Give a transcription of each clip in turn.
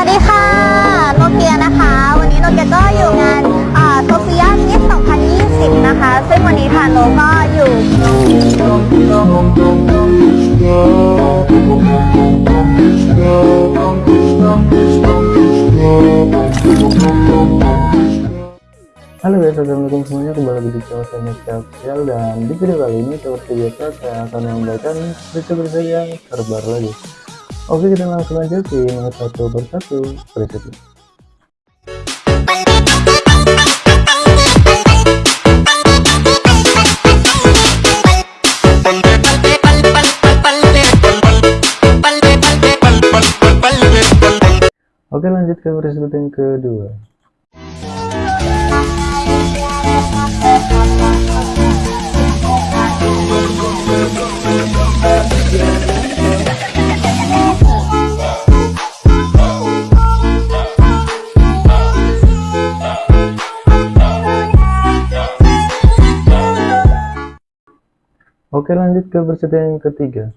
วัสดีค่ะ โนเกียนะคะ วันนี้โนเกียก็อยู่งานโซเฟียมิส2020 นะคะ ซึ่งวันนี้ค่ะโนก็อยู่ Halo guys, assalamualaikum semuanya kembali lagi di channel saya Media Official dan di video kali ini seperti biasa saya akan membacakan berita-berita yang terbaru lagi. Oke kita langsung aja ke nomor satu persatu berita. Oke lanjut ke berita yang kedua. Oke lanjut ke berita yang ketiga.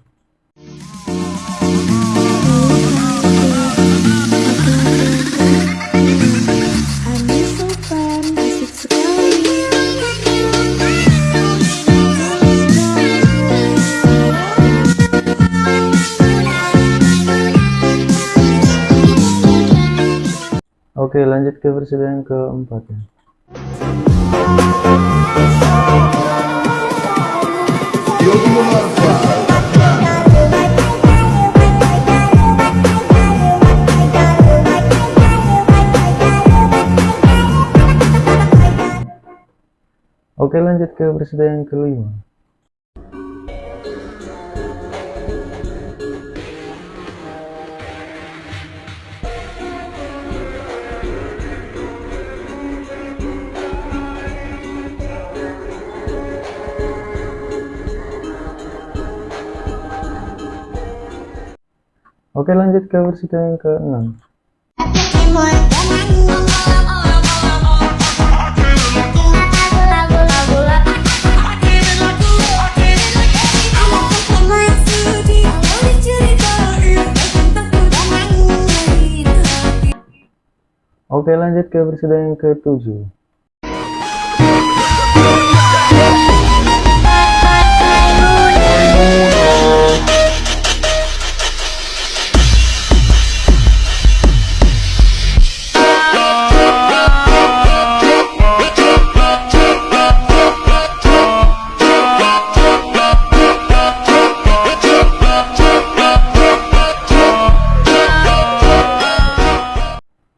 Oke lanjut ke berita yang keempat ya. Oke lanjut ke berita yang kelima. Oke lanjut ke berita yang keenam. Oke lanjut ke berita yang ketujuh.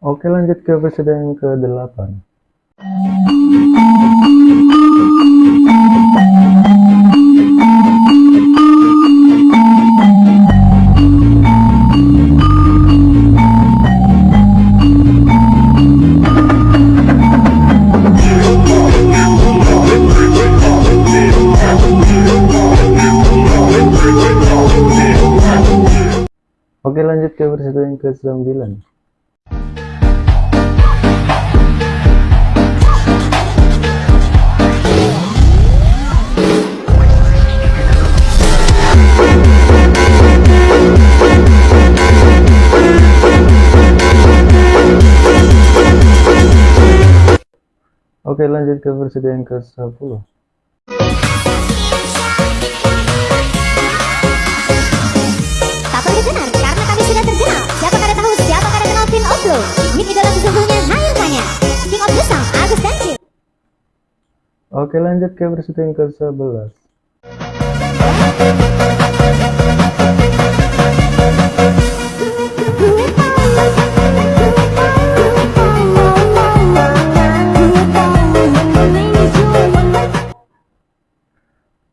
Oke lanjut ke berita yang ke-8 Oke lanjut ke berita yang ke-9 Oke lanjut ke versi yang ke-10 Tak perlu dikenal karena kami sudah terkenal. Siapa kada tahu siapa kada kenal King of Blue? Hit idola sesungguhnya hanya tanya. King of the Song, Agus Dancil. Oke lanjut ke versi yang ke-11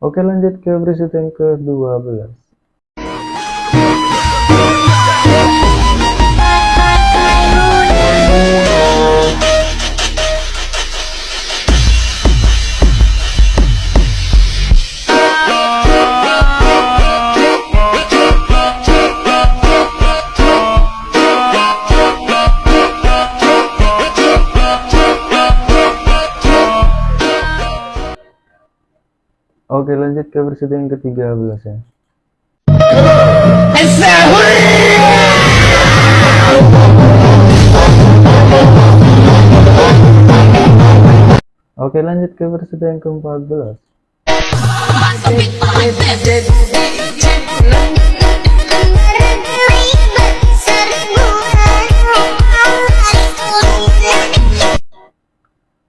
Oke lanjut ke yang ke-12 Oke lanjut ke versi yang ke-13 ya. Oke lanjut ke versi yang ke-14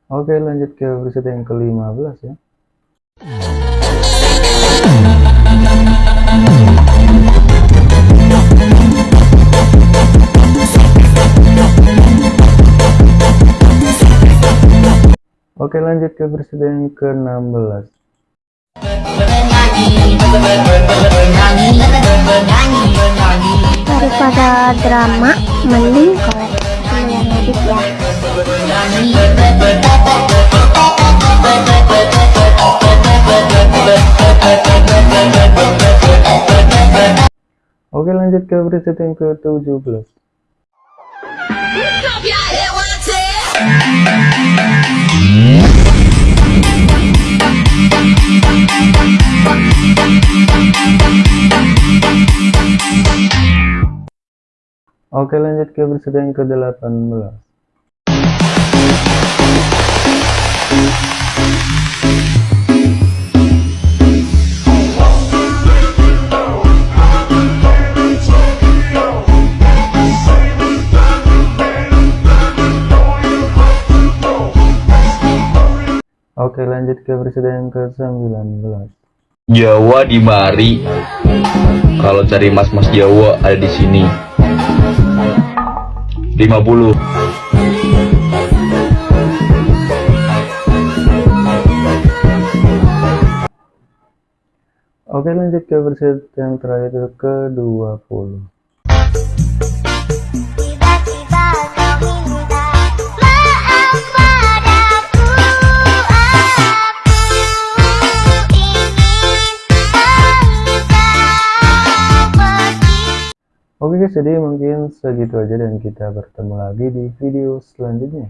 Oke lanjut ke versi yang ke-15 ya. Oke lanjut ke yang ke-16 Daripada drama, mending yang edit ya. Oke lanjut ke yang ke-17 Oke lanjut ke yang ke-18 lanjut ke yang ke-19 Jawa di mari. Kalau cari mas-mas Jawa ada di sini. 50. Oke lanjut ke versi yang terakhir itu ke-20 Oke jadi mungkin segitu aja dan kita bertemu lagi di video selanjutnya